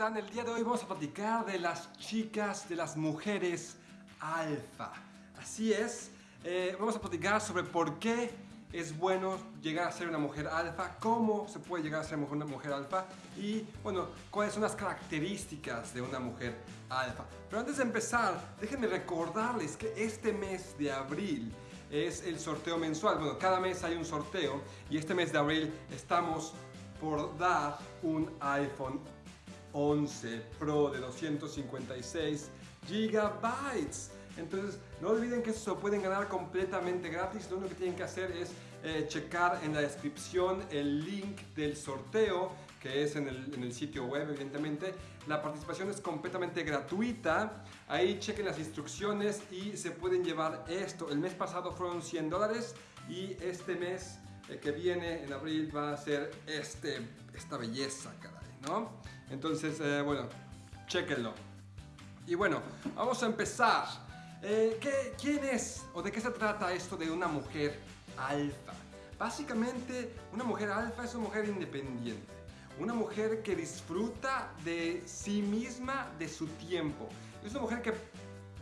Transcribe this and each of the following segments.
están? El día de hoy vamos a platicar de las chicas, de las mujeres alfa. Así es, eh, vamos a platicar sobre por qué es bueno llegar a ser una mujer alfa, cómo se puede llegar a ser una mujer alfa y, bueno, cuáles son las características de una mujer alfa. Pero antes de empezar, déjenme recordarles que este mes de abril es el sorteo mensual. Bueno, cada mes hay un sorteo y este mes de abril estamos por dar un iPhone 11 Pro de 256 gigabytes. Entonces, no olviden que eso pueden ganar completamente gratis. Lo único que tienen que hacer es eh, checar en la descripción el link del sorteo, que es en el, en el, sitio web, evidentemente. La participación es completamente gratuita. Ahí chequen las instrucciones y se pueden llevar esto. El mes pasado fueron 100 dólares y este mes eh, que viene en abril va a ser este, esta belleza, caray, ¿no? Entonces, eh, bueno, chequenlo. Y bueno, vamos a empezar. Eh, ¿qué, ¿Quién es o de qué se trata esto de una mujer alfa? Básicamente, una mujer alfa es una mujer independiente. Una mujer que disfruta de sí misma, de su tiempo. Es una mujer que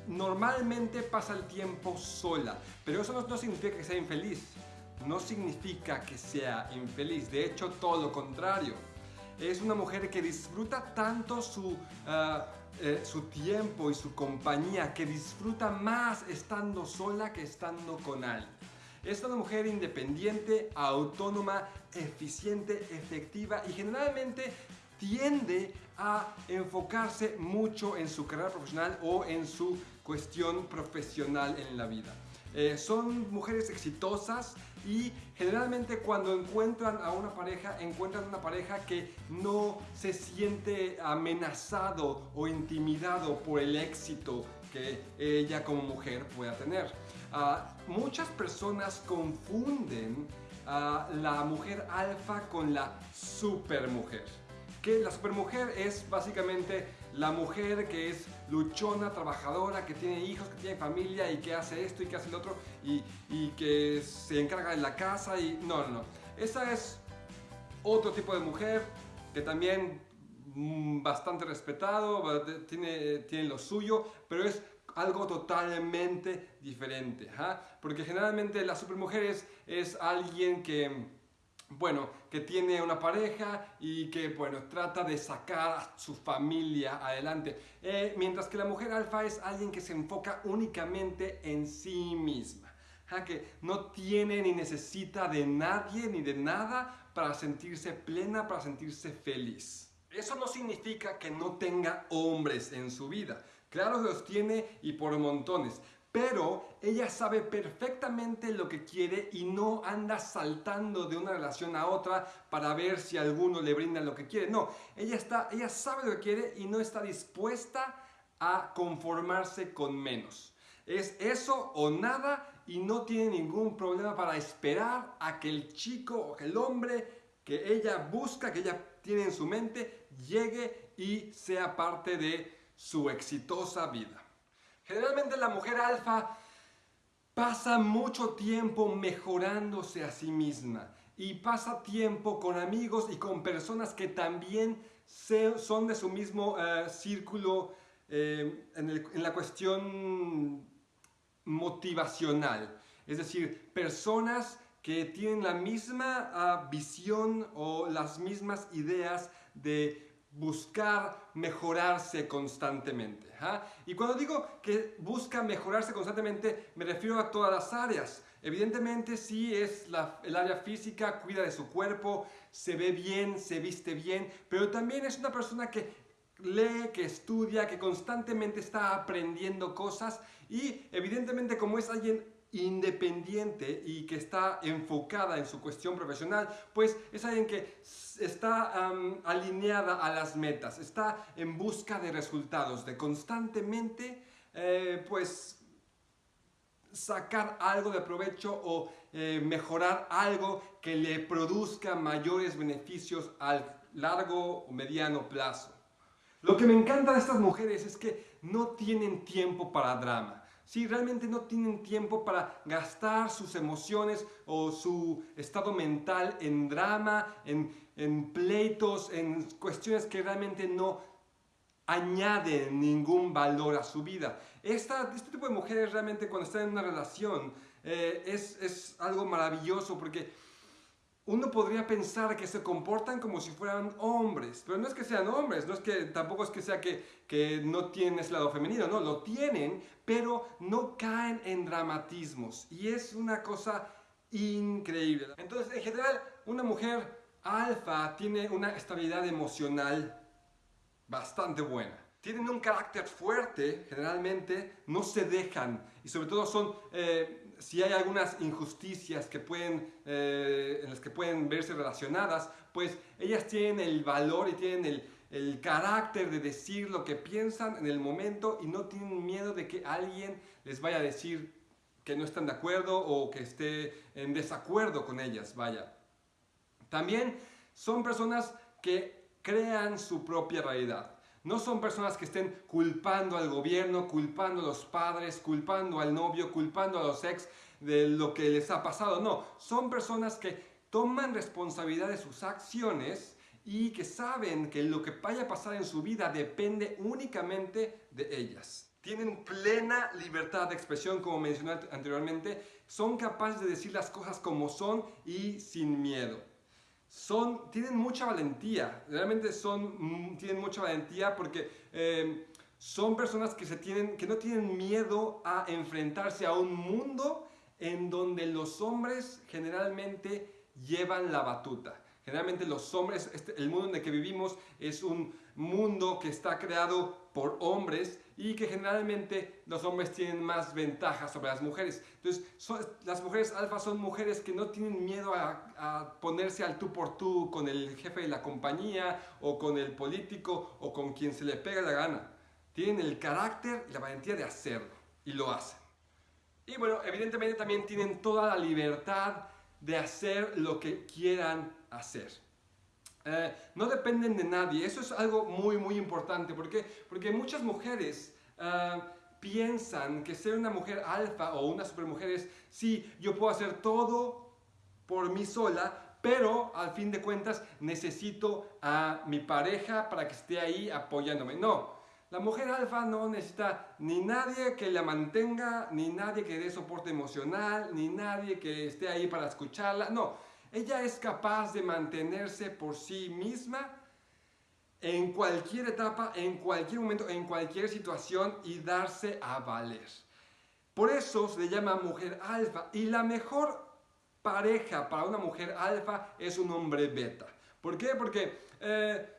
normalmente pasa el tiempo sola, pero eso no, no significa que sea infeliz no significa que sea infeliz, de hecho todo lo contrario. Es una mujer que disfruta tanto su, ah, eh, su tiempo y su compañía, que disfruta más estando sola que estando con alguien. Es una mujer independiente, autónoma, eficiente, efectiva y generalmente tiende a enfocarse mucho en su carrera profesional o en su cuestión profesional en la vida. Eh, son mujeres exitosas y generalmente cuando encuentran a una pareja, encuentran una pareja que no se siente amenazado o intimidado por el éxito que ella como mujer pueda tener. Ah, muchas personas confunden a la mujer alfa con la supermujer la supermujer es básicamente la mujer que es luchona, trabajadora, que tiene hijos, que tiene familia y que hace esto y que hace lo otro y, y que se encarga de la casa y no, no, no. Esa es otro tipo de mujer que también mm, bastante respetado, tiene, tiene lo suyo, pero es algo totalmente diferente, porque generalmente la supermujer es, es alguien que bueno, que tiene una pareja y que, bueno, trata de sacar su familia adelante. Eh, mientras que la mujer alfa es alguien que se enfoca únicamente en sí misma. que no tiene ni necesita de nadie ni de nada para sentirse plena, para sentirse feliz. Eso no significa que no tenga hombres en su vida. Claro que los tiene y por montones pero ella sabe perfectamente lo que quiere y no anda saltando de una relación a otra para ver si alguno le brinda lo que quiere. No, ella, está, ella sabe lo que quiere y no está dispuesta a conformarse con menos. Es eso o nada y no tiene ningún problema para esperar a que el chico o que el hombre que ella busca, que ella tiene en su mente, llegue y sea parte de su exitosa vida. Generalmente la mujer alfa pasa mucho tiempo mejorándose a sí misma y pasa tiempo con amigos y con personas que también son de su mismo eh, círculo eh, en, la cuestión motivacional. Es decir, personas que tienen la misma ah, visión o las mismas ideas de buscar mejorarse constantemente. ¿ah? Y cuando digo que busca mejorarse constantemente, me refiero a todas las áreas. Evidentemente sí es el área física, cuida de su cuerpo, se ve bien, se viste bien, pero también es una persona que lee, que estudia, que constantemente está aprendiendo cosas y evidentemente como es alguien independiente y que está enfocada en su cuestión profesional, pues es alguien que está alineada a las metas, está en busca de resultados, de constantemente eh, pues sacar algo de provecho o eh, mejorar algo que le produzca mayores beneficios al largo o mediano plazo. Lo que me encanta de estas mujeres es que no tienen tiempo para drama si realmente no tienen tiempo para gastar sus emociones o su estado mental en drama, en, pleitos, en cuestiones que realmente no añaden ningún valor a su vida. Esta, este tipo de mujeres realmente cuando están en una relación eh, es, es algo maravilloso porque uno podría pensar que se comportan como si fueran hombres, pero no es que sean hombres, no es que tampoco es que sea que, que no tienen ese lado femenino, no, lo tienen, pero no caen en dramatismos y es una cosa increíble. Entonces, en general, una mujer alfa tiene una estabilidad emocional bastante buena. Tienen un carácter fuerte, generalmente, no se dejan y sobre todo son... Eh, si hay algunas injusticias que pueden, eh, en las que pueden verse relacionadas, pues ellas tienen el valor y tienen el, el carácter de decir lo que piensan en el momento y no tienen miedo de que alguien les vaya a decir que no están de acuerdo o que esté en desacuerdo con ellas, vaya. También son personas que crean su propia realidad. No son personas que estén culpando al gobierno, culpando a los padres, culpando al novio, culpando a los ex de lo que les ha pasado. No, son personas que toman responsabilidad de sus acciones y que saben que lo que vaya a pasar en su vida depende únicamente de ellas. Tienen plena libertad de expresión, como mencioné anteriormente. Son capaces de decir las cosas como son y sin miedo son, tienen mucha valentía, realmente son, mm, tienen mucha valentía porque eh, son personas que, se tienen, que no tienen miedo a enfrentarse a un mundo en donde los hombres generalmente llevan la batuta. Generalmente los hombres, este, el mundo en el que vivimos es un mundo que está creado por hombres y que generalmente los hombres tienen más ventajas sobre las mujeres. Entonces, las mujeres alfa son mujeres que no tienen miedo a, ponerse al tú por tú con el jefe de la compañía o con el político o con quien se le pega la gana. Tienen el carácter y la valentía de hacerlo y lo hacen. Y bueno, evidentemente también tienen toda la libertad de hacer lo que quieran hacer. Eh, no dependen de nadie. Eso es algo muy, muy importante. ¿Por qué? Porque muchas mujeres eh, piensan que ser una mujer alfa o una supermujer es, sí, yo puedo hacer todo por mí sola, pero al fin de cuentas necesito a mi pareja para que esté ahí apoyándome. No, la mujer alfa no necesita ni nadie que la mantenga, ni nadie que dé soporte emocional, ni nadie que esté ahí para escucharla. No, ella es capaz de mantenerse por sí misma en cualquier etapa, en cualquier momento, en cualquier situación y darse a valer. Por eso se le llama mujer alfa. Y la mejor pareja para una mujer alfa es un hombre beta. ¿Por qué? Porque eh,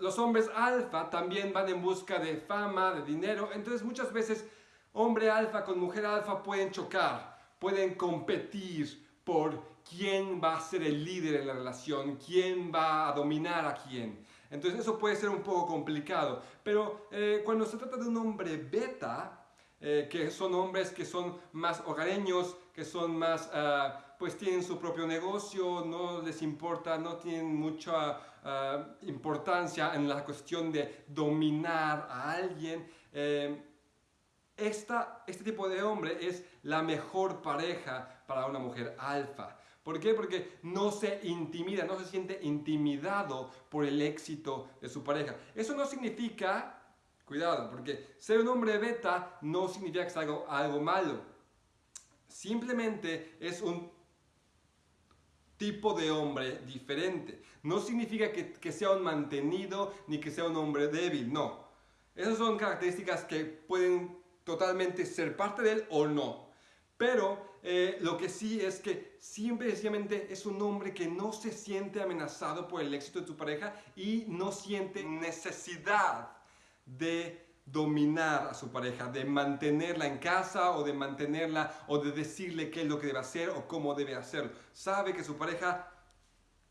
los hombres alfa también van en busca de fama, de dinero. Entonces muchas veces hombre alfa con mujer alfa pueden chocar, pueden competir por quién va a ser el líder en la relación, quién va a dominar a quién. Entonces eso puede ser un poco complicado. Pero eh, cuando se trata de un hombre beta, eh, que son hombres que son más hogareños, que son más, ah, pues tienen su propio negocio, no les importa, no tienen mucha ah, importancia en la cuestión de dominar a alguien. Eh, esta, este tipo de hombre es la mejor pareja para una mujer alfa. ¿Por qué? Porque no se intimida, no se siente intimidado por el éxito de su pareja. Eso no significa, cuidado, porque ser un hombre beta no significa que sea algo, algo malo. Simplemente es un tipo de hombre diferente. No significa que, sea un mantenido ni que sea un hombre débil, no. Esas son características que pueden totalmente ser parte de él o no. Pero eh, lo que sí es que siempre sencillamente es un hombre que no se siente amenazado por el éxito de tu pareja y no siente necesidad de dominar a su pareja, de mantenerla en casa o de mantenerla o de decirle qué es lo que debe hacer o cómo debe hacerlo. Sabe que su pareja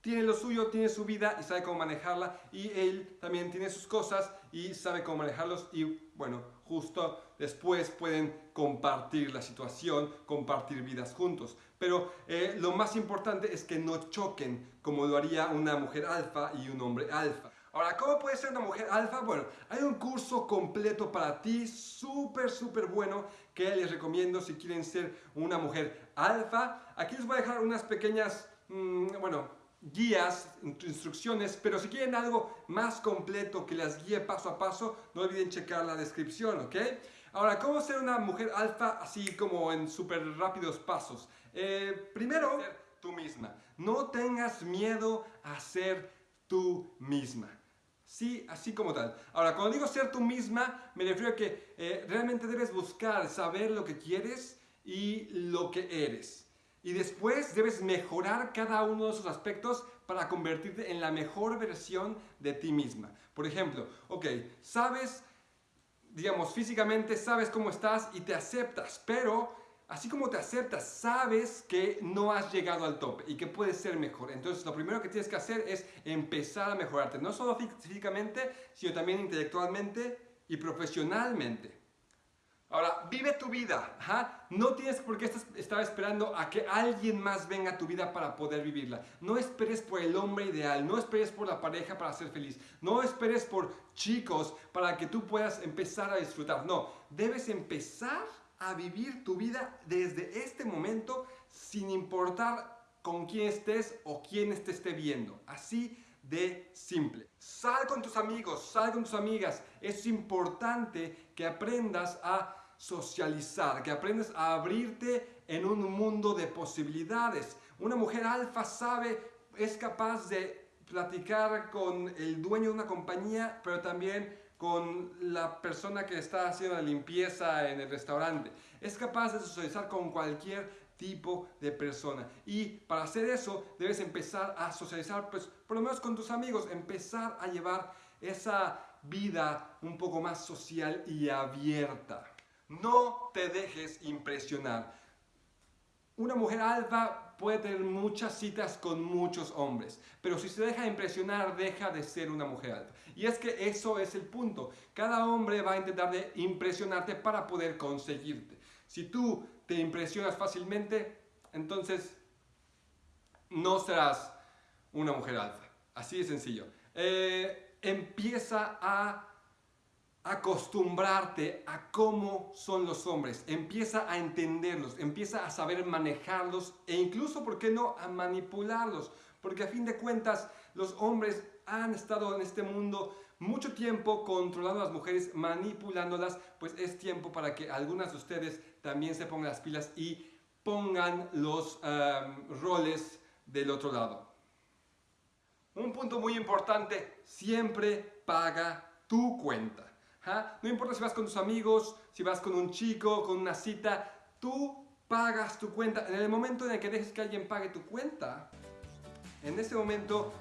tiene lo suyo, tiene su vida y sabe cómo manejarla y él también tiene sus cosas y sabe cómo manejarlos y bueno, justo después pueden compartir la situación, compartir vidas juntos. Pero eh, lo más importante es que no choquen como lo haría una mujer alfa y un hombre alfa. Ahora, ¿cómo puede ser una mujer alfa? Bueno, hay un curso completo para ti, súper, súper bueno, que les recomiendo si quieren ser una mujer alfa. Aquí les voy a dejar unas pequeñas, mm, bueno, guías, instrucciones, pero si quieren algo más completo que las guíe paso a paso, no olviden checar la descripción, ¿ok? Ahora, ¿cómo ser una mujer alfa así como en súper rápidos pasos? Eh, primero, ser tú misma. No tengas miedo a ser tú misma. Sí, así como tal. Ahora, cuando digo ser tú misma, me refiero a que eh, realmente debes buscar, saber lo que quieres y lo que eres. Y después debes mejorar cada uno de esos aspectos para convertirte en la mejor versión de ti misma. Por ejemplo, ok, sabes, digamos, físicamente sabes cómo estás y te aceptas, pero así como te aceptas, sabes que no has llegado al tope y que puedes ser mejor. Entonces, lo primero que tienes que hacer es empezar a mejorarte, no solo físicamente, sino también intelectualmente y profesionalmente. Ahora, vive tu vida. No tienes por qué estar esperando a que alguien más venga a tu vida para poder vivirla. No esperes por el hombre ideal, no esperes por la pareja para ser feliz, no esperes por chicos para que tú puedas empezar a disfrutar. No, debes empezar a vivir tu vida desde este momento sin importar con quién estés o quién te esté viendo. Así de simple. Sal con tus amigos, sal con tus amigas. Es importante que aprendas a socializar, que aprendas a abrirte en un mundo de posibilidades. Una mujer alfa sabe, es capaz de platicar con el dueño de una compañía, pero también con la persona que está haciendo la limpieza en el restaurante. Es capaz de socializar con cualquier tipo de persona. Y para hacer eso debes empezar a socializar, pues por lo menos con tus amigos, empezar a llevar esa vida un poco más social y abierta. No te dejes impresionar. Una mujer alfa puede tener muchas citas con muchos hombres, pero si se deja impresionar, deja de ser una mujer alfa. Y es que eso es el punto. Cada hombre va a intentar de impresionarte para poder conseguirte. Si tú te impresionas fácilmente, entonces no serás una mujer alfa. Así de sencillo. Eh, empieza a acostumbrarte a cómo son los hombres, empieza a entenderlos, empieza a saber manejarlos e incluso, ¿por qué no?, a manipularlos, porque a fin de cuentas los hombres han estado en este mundo mucho tiempo controlando a las mujeres, manipulándolas, pues es tiempo para que algunas de ustedes también se pongan las pilas y pongan los em, roles del otro lado. Un punto muy importante, siempre paga tu cuenta. No importa si vas con tus amigos, si vas con un chico, con una cita, tú pagas tu cuenta. En el momento en el que dejes que alguien pague tu cuenta, en ese momento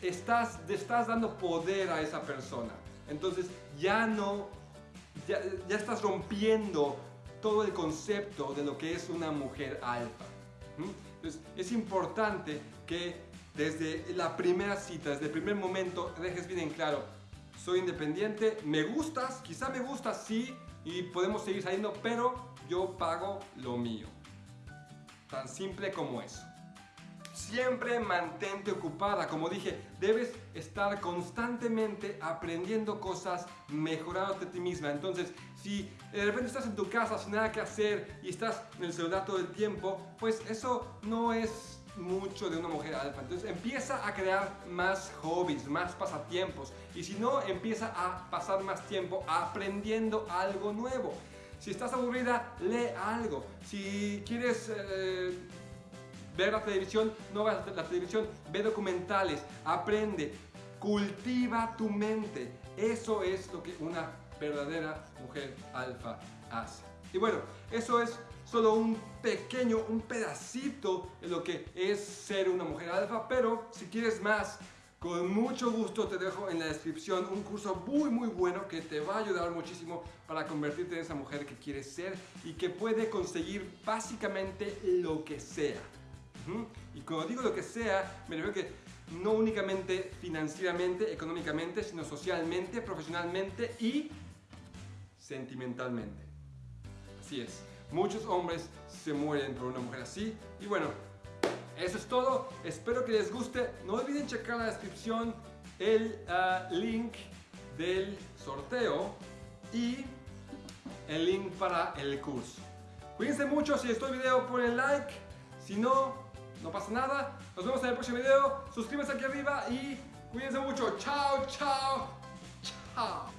estás, estás dando poder a esa persona. Entonces ya no, ya, ya estás rompiendo todo el concepto de lo que es una mujer alfa. Entonces es importante que desde la primera cita, desde el primer momento, dejes bien en claro, soy independiente, me gustas, quizá me gustas, sí, y podemos seguir saliendo, pero yo pago lo mío. Tan simple como eso. Siempre mantente ocupada, como dije, debes estar constantemente aprendiendo cosas, mejorándote a ti misma. Entonces, si de repente estás en tu casa sin nada que hacer y estás en el celular todo el tiempo, pues eso no es mucho de una mujer alfa. Entonces empieza a crear más hobbies, más pasatiempos. Y si no, empieza a pasar más tiempo aprendiendo algo nuevo. Si estás aburrida, lee algo. Si quieres eh, ver la televisión, no veas la televisión, ve documentales, aprende, cultiva tu mente. Eso es lo que una verdadera mujer alfa hace. Y bueno, eso es solo un pequeño, un pedacito de lo que es ser una mujer alfa, pero si quieres más, con mucho gusto te dejo en la descripción un curso muy muy bueno que te va a ayudar muchísimo para convertirte en esa mujer que quieres ser y que puede conseguir básicamente lo que sea. Y cuando digo lo que sea, me refiero que no únicamente financieramente, económicamente, sino socialmente, profesionalmente y sentimentalmente. Así es. Muchos hombres se mueren por una mujer así. Y bueno, eso es todo. Espero que les guste. No olviden checar en la descripción el ah, link del sorteo y el link para el curso. Cuídense mucho. Si les gustó el video, ponen like. Si no, no pasa nada. Nos vemos en el próximo video. Suscríbanse aquí arriba y cuídense mucho. Chao, chao, chao.